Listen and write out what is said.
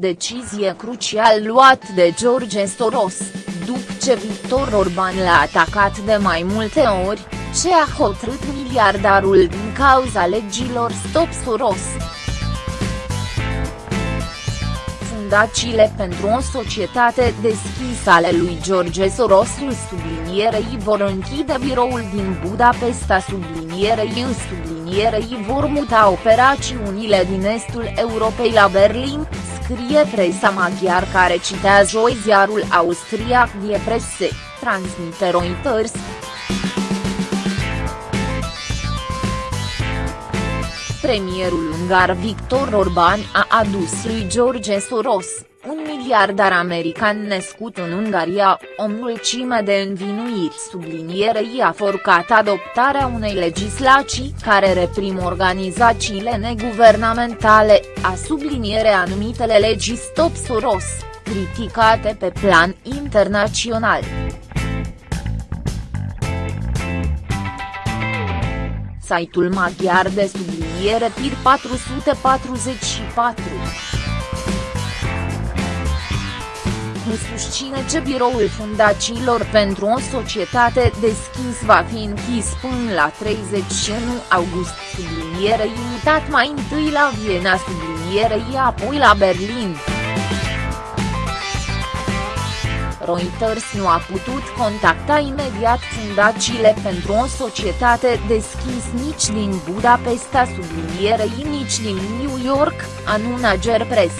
Decizie crucial luat de George Soros, după ce Victor Orban l-a atacat de mai multe ori, ce a hotărât miliardarul din cauza legilor Stop Soros. Fundațiile pentru o societate deschisă ale lui George Soros sublinierei vor închide biroul din Budapesta sublinierei sublinierei vor muta operațiunile din estul Europei la Berlin, scrie presa maghiar care citează joi ziarul austriac Die Presse, transmite Reuters. Premierul ungar Victor Orban a adus lui George Soros, un miliardar american născut în Ungaria, o mulțime de învinuiri sublinierei a forcat adoptarea unei legislații care reprim organizațiile neguvernamentale, a subliniere anumitele legi Stop Soros, criticate pe plan internațional. Site-ul maghiar de subliniere PIR 444 nu susține ce biroul fundațiilor pentru o societate deschis va fi închis până la 31 august sublinierei mutat mai întâi la Viena sublinierei apoi la Berlin. Reuters nu a putut contacta imediat fundațiile pentru o societate deschis nici din Budapesta sublinierei nici din New York, anunță Press.